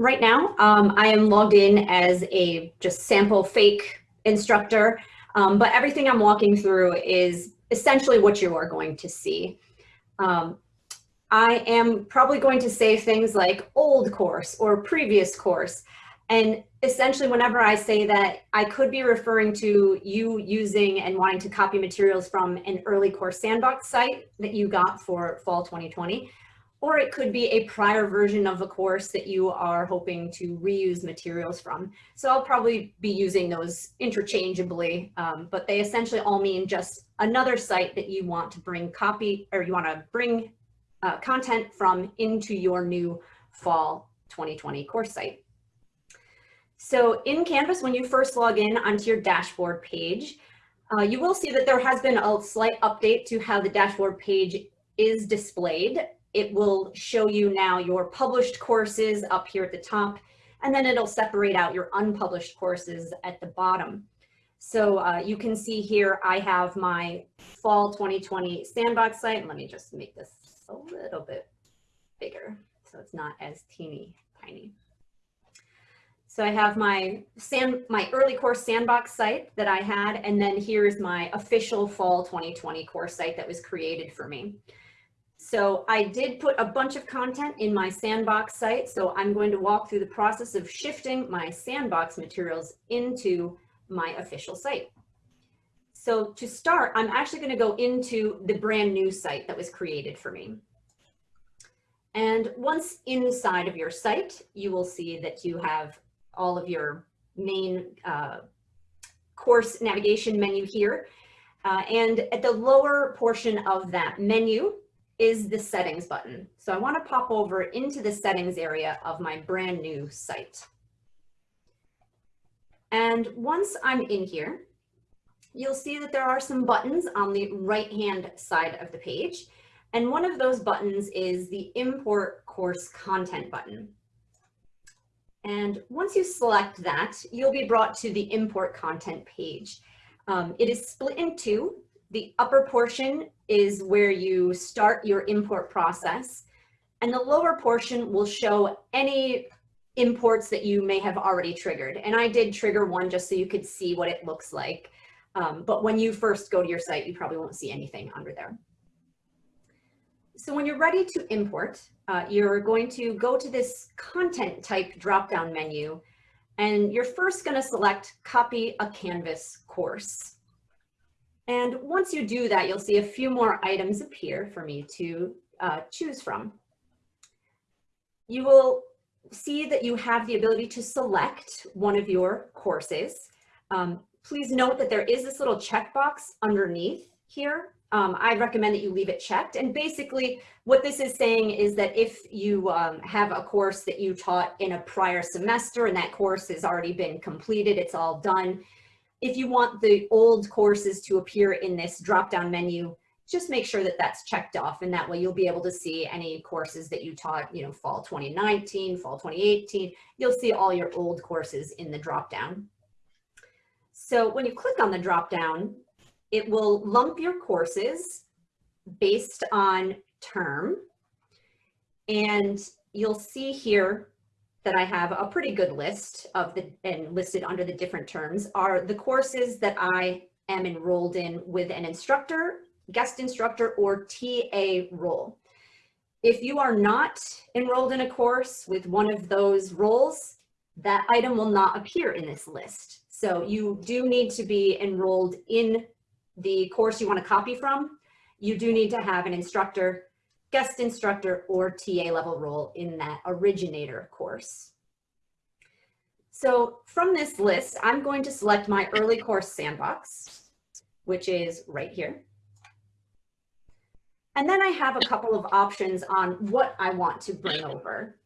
right now, um, I am logged in as a just sample fake instructor, um, but everything I'm walking through is essentially what you are going to see. Um, I am probably going to say things like old course or previous course. And essentially, whenever I say that, I could be referring to you using and wanting to copy materials from an early course sandbox site that you got for fall 2020 or it could be a prior version of a course that you are hoping to reuse materials from. So I'll probably be using those interchangeably, um, but they essentially all mean just another site that you want to bring copy or you want to bring uh, content from into your new fall 2020 course site. So in Canvas, when you first log in onto your dashboard page, uh, you will see that there has been a slight update to how the dashboard page is displayed it will show you now your published courses up here at the top, and then it'll separate out your unpublished courses at the bottom. So uh, you can see here, I have my fall 2020 sandbox site. Let me just make this a little bit bigger so it's not as teeny tiny. So I have my sand, my early course sandbox site that I had, and then here's my official fall 2020 course site that was created for me. So I did put a bunch of content in my sandbox site. So I'm going to walk through the process of shifting my sandbox materials into my official site. So to start, I'm actually going to go into the brand new site that was created for me. And once inside of your site, you will see that you have all of your main uh, course navigation menu here. Uh, and at the lower portion of that menu, is the settings button. So I want to pop over into the settings area of my brand new site. And once I'm in here, you'll see that there are some buttons on the right hand side of the page. And one of those buttons is the import course content button. And once you select that, you'll be brought to the import content page. Um, it is split in two. The upper portion is where you start your import process. And the lower portion will show any imports that you may have already triggered. And I did trigger one just so you could see what it looks like. Um, but when you first go to your site, you probably won't see anything under there. So when you're ready to import, uh, you're going to go to this content type drop-down menu, and you're first going to select copy a Canvas course. And once you do that, you'll see a few more items appear for me to uh, choose from. You will see that you have the ability to select one of your courses. Um, please note that there is this little checkbox underneath here. Um, I recommend that you leave it checked. And basically what this is saying is that if you um, have a course that you taught in a prior semester and that course has already been completed, it's all done, if you want the old courses to appear in this drop-down menu, just make sure that that's checked off and that way you'll be able to see any courses that you taught, you know, fall 2019, fall 2018, you'll see all your old courses in the drop-down. So when you click on the drop-down, it will lump your courses based on term. And you'll see here that I have a pretty good list of the and listed under the different terms are the courses that I am enrolled in with an instructor, guest instructor, or TA role. If you are not enrolled in a course with one of those roles, that item will not appear in this list. So you do need to be enrolled in the course you want to copy from. You do need to have an instructor guest instructor or TA level role in that originator course. So from this list, I'm going to select my early course sandbox, which is right here. And then I have a couple of options on what I want to bring over.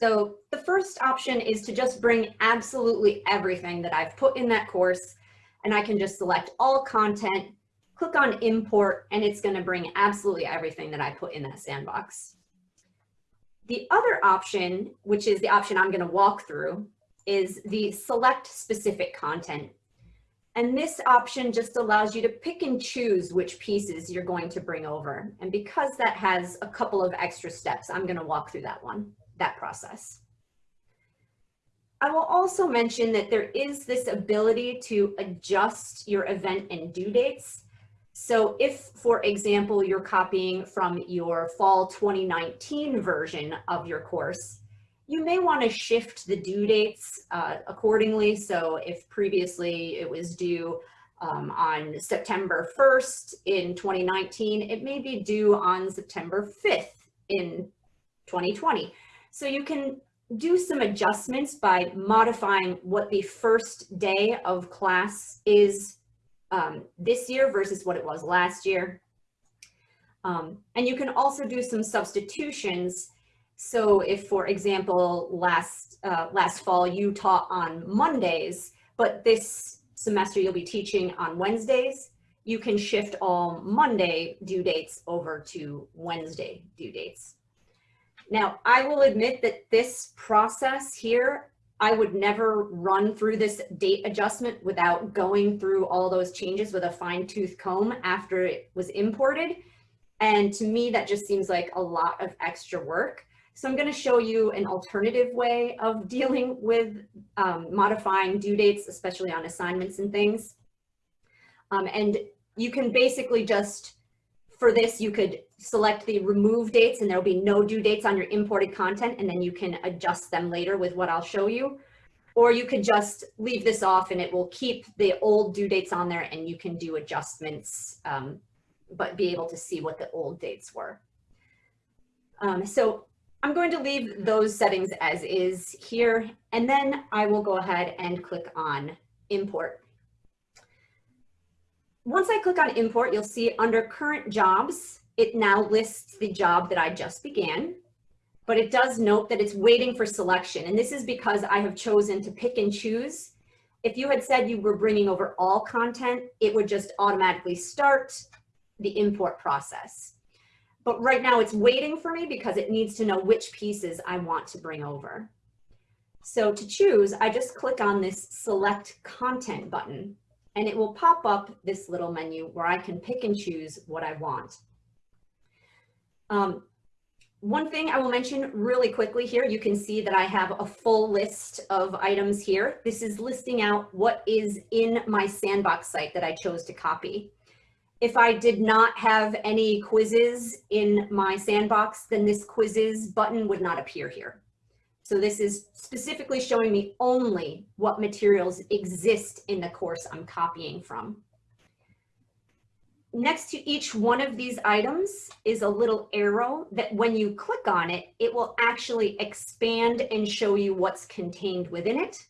So the first option is to just bring absolutely everything that I've put in that course, and I can just select all content click on import and it's gonna bring absolutely everything that I put in that sandbox. The other option, which is the option I'm gonna walk through, is the select specific content. And this option just allows you to pick and choose which pieces you're going to bring over. And because that has a couple of extra steps, I'm gonna walk through that one, that process. I will also mention that there is this ability to adjust your event and due dates. So if, for example, you're copying from your fall 2019 version of your course, you may want to shift the due dates uh, accordingly. So if previously it was due um, on September 1st in 2019, it may be due on September 5th in 2020. So you can do some adjustments by modifying what the first day of class is um, this year versus what it was last year. Um, and you can also do some substitutions. So if, for example, last, uh, last fall you taught on Mondays, but this semester you'll be teaching on Wednesdays, you can shift all Monday due dates over to Wednesday due dates. Now, I will admit that this process here, I would never run through this date adjustment without going through all those changes with a fine tooth comb after it was imported. And to me, that just seems like a lot of extra work. So I'm going to show you an alternative way of dealing with um, modifying due dates, especially on assignments and things. Um, and you can basically just for this, you could select the remove dates and there'll be no due dates on your imported content and then you can adjust them later with what I'll show you. Or you could just leave this off and it will keep the old due dates on there and you can do adjustments, um, but be able to see what the old dates were. Um, so I'm going to leave those settings as is here, and then I will go ahead and click on import. Once I click on import, you'll see under current jobs, it now lists the job that I just began, but it does note that it's waiting for selection. And this is because I have chosen to pick and choose. If you had said you were bringing over all content, it would just automatically start the import process. But right now it's waiting for me because it needs to know which pieces I want to bring over. So to choose, I just click on this select content button and it will pop up this little menu where I can pick and choose what I want. Um, one thing I will mention really quickly here, you can see that I have a full list of items here. This is listing out what is in my sandbox site that I chose to copy. If I did not have any quizzes in my sandbox, then this quizzes button would not appear here. So this is specifically showing me only what materials exist in the course I'm copying from. Next to each one of these items is a little arrow that when you click on it, it will actually expand and show you what's contained within it.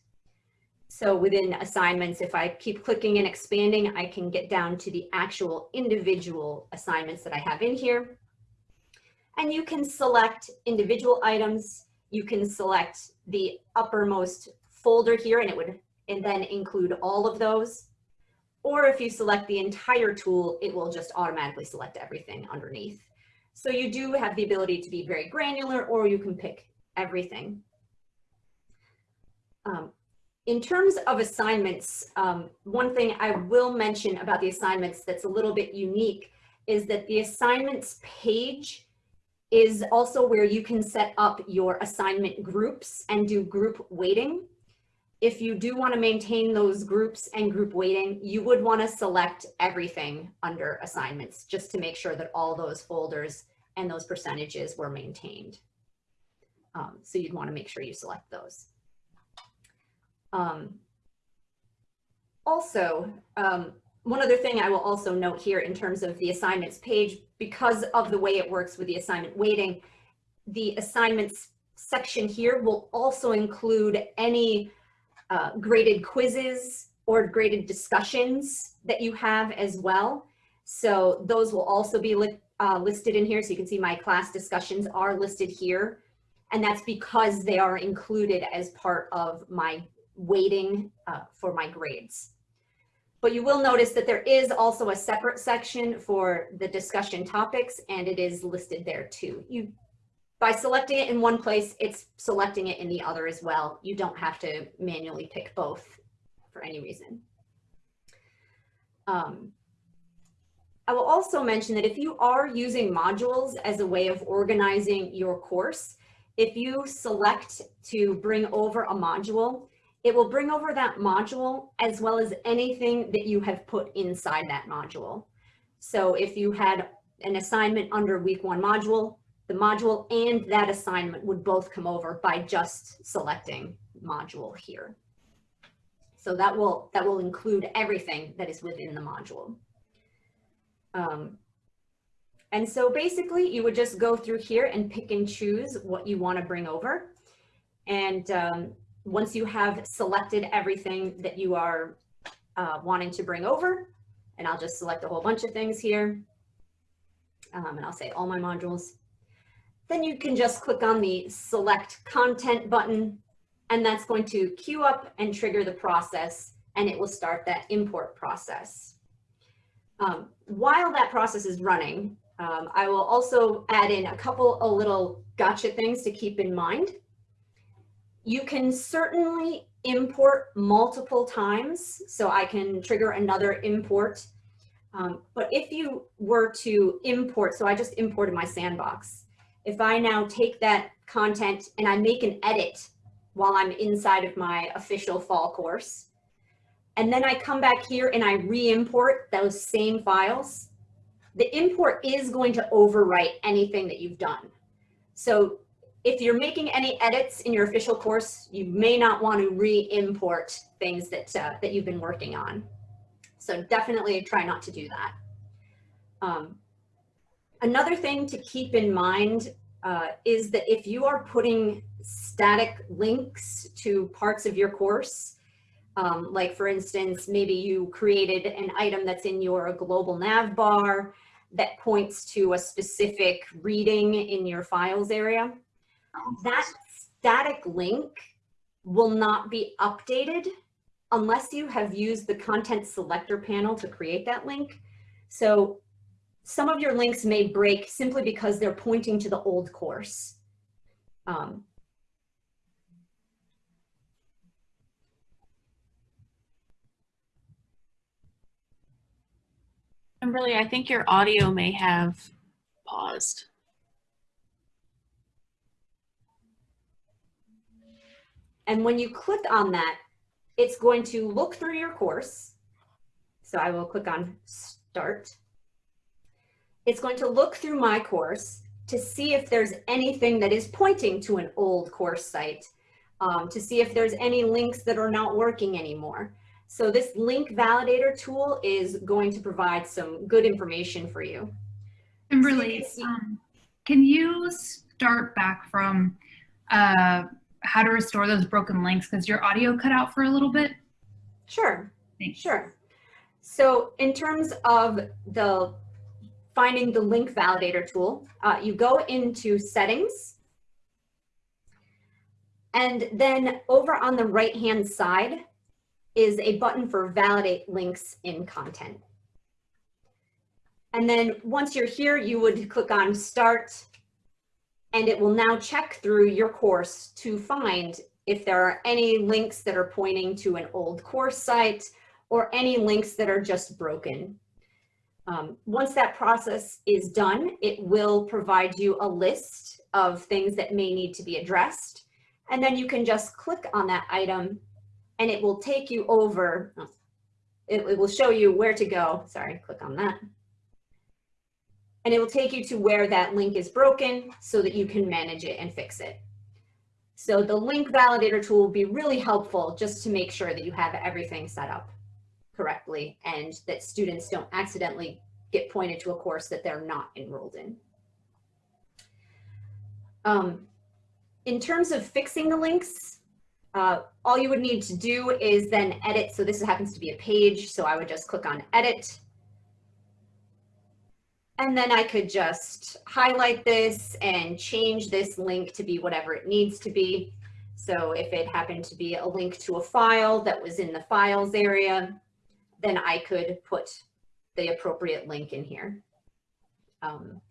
So within assignments, if I keep clicking and expanding, I can get down to the actual individual assignments that I have in here. And you can select individual items you can select the uppermost folder here and it would and then include all of those. Or if you select the entire tool, it will just automatically select everything underneath. So you do have the ability to be very granular or you can pick everything. Um, in terms of assignments, um, one thing I will mention about the assignments that's a little bit unique is that the assignments page is also where you can set up your assignment groups and do group weighting. If you do want to maintain those groups and group weighting, you would want to select everything under assignments just to make sure that all those folders and those percentages were maintained. Um, so you'd want to make sure you select those. Um, also, um, one other thing I will also note here in terms of the assignments page, because of the way it works with the assignment weighting, the assignments section here will also include any uh, graded quizzes or graded discussions that you have as well. So those will also be li uh, listed in here. So you can see my class discussions are listed here. And that's because they are included as part of my weighting uh, for my grades. But you will notice that there is also a separate section for the discussion topics and it is listed there too. You, by selecting it in one place, it's selecting it in the other as well. You don't have to manually pick both for any reason. Um, I will also mention that if you are using modules as a way of organizing your course, if you select to bring over a module, it will bring over that module as well as anything that you have put inside that module. So if you had an assignment under week one module, the module and that assignment would both come over by just selecting module here. So that will, that will include everything that is within the module. Um, and so basically you would just go through here and pick and choose what you want to bring over. And um, once you have selected everything that you are uh, wanting to bring over, and I'll just select a whole bunch of things here, um, and I'll say all my modules, then you can just click on the select content button and that's going to queue up and trigger the process and it will start that import process. Um, while that process is running, um, I will also add in a couple of little gotcha things to keep in mind. You can certainly import multiple times, so I can trigger another import. Um, but if you were to import, so I just imported my sandbox. If I now take that content and I make an edit while I'm inside of my official fall course, and then I come back here and I re-import those same files, the import is going to overwrite anything that you've done. So if you're making any edits in your official course, you may not want to re-import things that, uh, that you've been working on. So definitely try not to do that. Um, another thing to keep in mind uh, is that if you are putting static links to parts of your course, um, like for instance, maybe you created an item that's in your global nav bar that points to a specific reading in your files area. That static link will not be updated unless you have used the content selector panel to create that link. So some of your links may break simply because they're pointing to the old course. Um, Kimberly, I think your audio may have paused. And when you click on that, it's going to look through your course. So I will click on start. It's going to look through my course to see if there's anything that is pointing to an old course site, um, to see if there's any links that are not working anymore. So this link validator tool is going to provide some good information for you. Kimberly, so you um, can you start back from uh, how to restore those broken links because your audio cut out for a little bit? Sure, Thanks. sure. So in terms of the finding the link validator tool, uh, you go into settings and then over on the right hand side, is a button for validate links in content. And then once you're here, you would click on start and it will now check through your course to find if there are any links that are pointing to an old course site or any links that are just broken. Um, once that process is done, it will provide you a list of things that may need to be addressed. And then you can just click on that item and it will take you over, it, it will show you where to go. Sorry, click on that. And it will take you to where that link is broken so that you can manage it and fix it. So the link validator tool will be really helpful just to make sure that you have everything set up correctly and that students don't accidentally get pointed to a course that they're not enrolled in. Um, in terms of fixing the links, uh, all you would need to do is then edit. So this happens to be a page. So I would just click on edit. And then I could just highlight this and change this link to be whatever it needs to be. So if it happened to be a link to a file that was in the files area, then I could put the appropriate link in here. Um,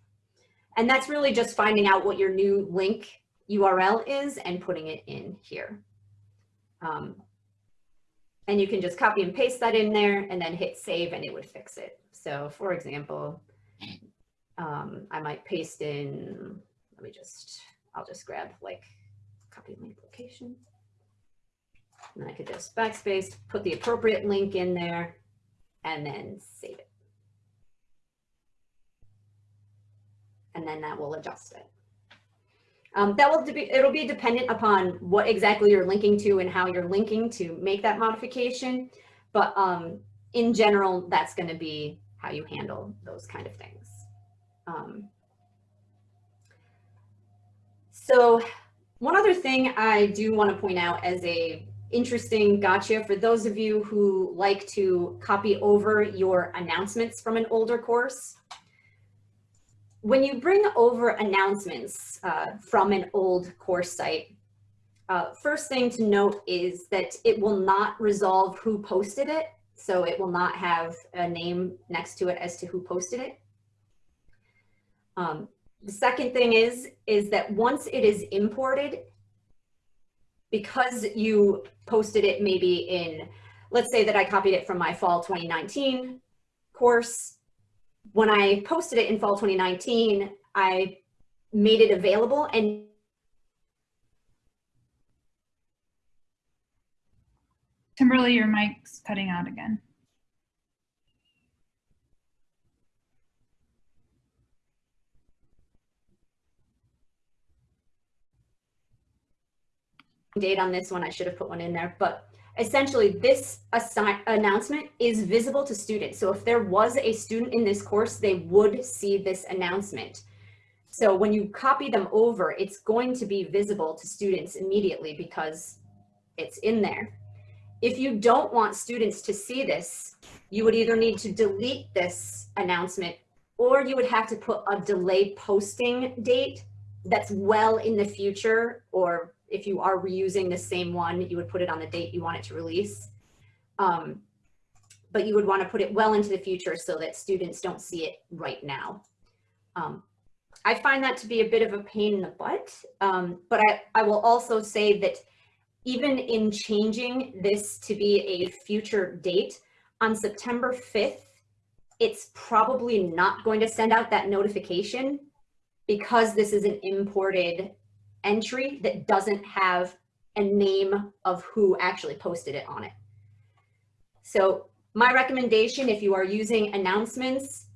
and that's really just finding out what your new link URL is and putting it in here. Um, and you can just copy and paste that in there and then hit save and it would fix it. So for example, um, I might paste in, let me just, I'll just grab like copy link location. And I could just backspace, put the appropriate link in there and then save it. And then that will adjust it. Um, that will be, it'll be dependent upon what exactly you're linking to and how you're linking to make that modification. But um, in general, that's going to be how you handle those kind of things. Um, so one other thing I do want to point out as a interesting gotcha for those of you who like to copy over your announcements from an older course. When you bring over announcements uh, from an old course site, uh, first thing to note is that it will not resolve who posted it. So it will not have a name next to it as to who posted it. Um, the second thing is, is that once it is imported, because you posted it maybe in, let's say that I copied it from my fall 2019 course. When I posted it in fall 2019, I made it available and Kimberly, your mic's cutting out again. date on this one. I should have put one in there, but essentially this announcement is visible to students. So if there was a student in this course, they would see this announcement. So when you copy them over, it's going to be visible to students immediately because it's in there. If you don't want students to see this, you would either need to delete this announcement or you would have to put a delayed posting date that's well in the future or if you are reusing the same one, you would put it on the date you want it to release. Um, but you would want to put it well into the future so that students don't see it right now. Um, I find that to be a bit of a pain in the butt, um, but I, I will also say that even in changing this to be a future date on September 5th, it's probably not going to send out that notification because this is an imported entry that doesn't have a name of who actually posted it on it. So my recommendation, if you are using announcements,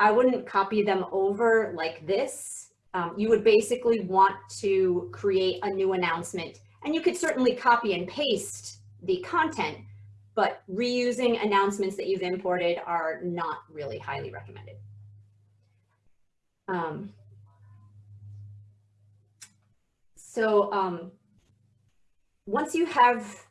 I wouldn't copy them over like this. Um, you would basically want to create a new announcement and you could certainly copy and paste the content, but reusing announcements that you've imported are not really highly recommended. Um, so um, once you have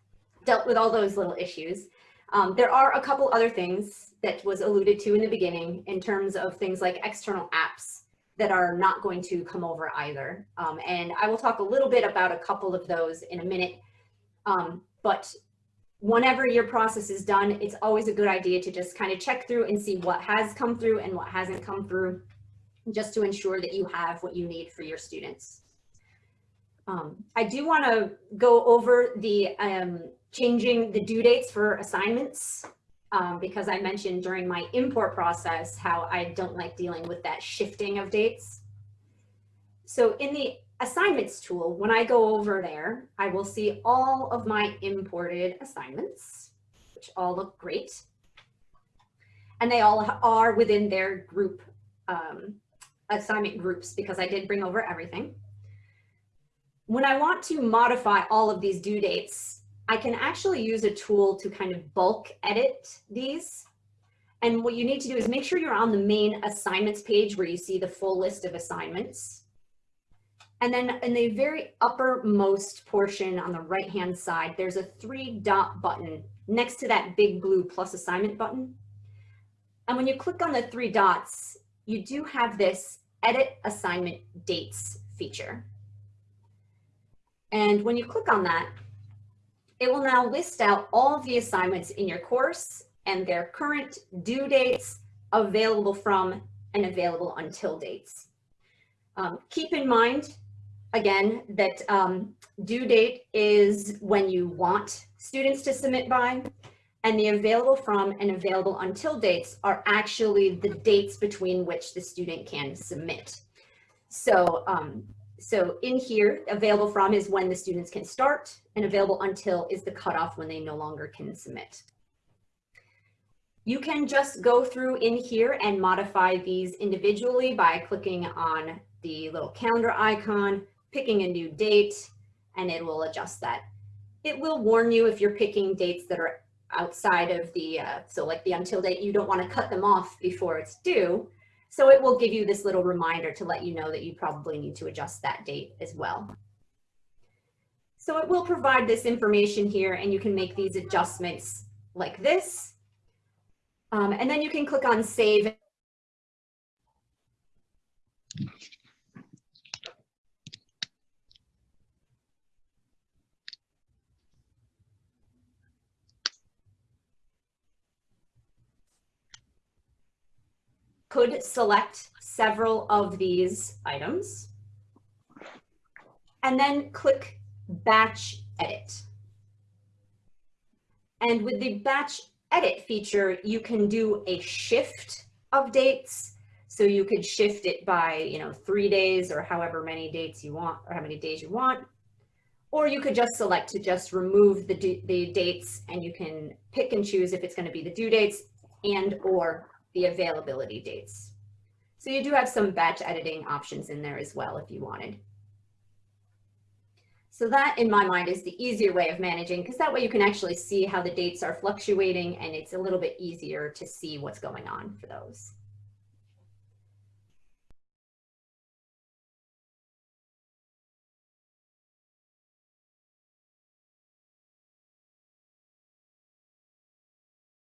dealt with all those little issues, um, there are a couple other things that was alluded to in the beginning in terms of things like external apps that are not going to come over either. Um, and I will talk a little bit about a couple of those in a minute. Um, but whenever your process is done, it's always a good idea to just kind of check through and see what has come through and what hasn't come through, just to ensure that you have what you need for your students. Um, I do want to go over the um, changing the due dates for assignments um, because I mentioned during my import process how I don't like dealing with that shifting of dates. So in the assignments tool, when I go over there, I will see all of my imported assignments, which all look great. And they all are within their group um, assignment groups because I did bring over everything. When I want to modify all of these due dates, I can actually use a tool to kind of bulk edit these. And what you need to do is make sure you're on the main assignments page where you see the full list of assignments. And then in the very uppermost portion on the right-hand side, there's a three dot button next to that big blue plus assignment button. And when you click on the three dots, you do have this edit assignment dates feature. And when you click on that, it will now list out all of the assignments in your course and their current due dates, available from, and available until dates. Um, keep in mind, again, that um, due date is when you want students to submit by, and the available from and available until dates are actually the dates between which the student can submit. So um, So in here, available from is when the students can start and available until is the cutoff when they no longer can submit. You can just go through in here and modify these individually by clicking on the little calendar icon, picking a new date, and it will adjust that. It will warn you if you're picking dates that are outside of the, uh, so like the until date, you don't want to cut them off before it's due. So it will give you this little reminder to let you know that you probably need to adjust that date as well. So it will provide this information here and you can make these adjustments like this. Um, and then you can click on save could select several of these items and then click batch edit. And with the batch edit feature, you can do a shift of dates. So you could shift it by, you know, three days or however many dates you want or how many days you want. Or you could just select to just remove the, the dates and you can pick and choose if it's going to be the due dates and or the availability dates. So you do have some batch editing options in there as well if you wanted. So that in my mind is the easier way of managing because that way you can actually see how the dates are fluctuating and it's a little bit easier to see what's going on for those.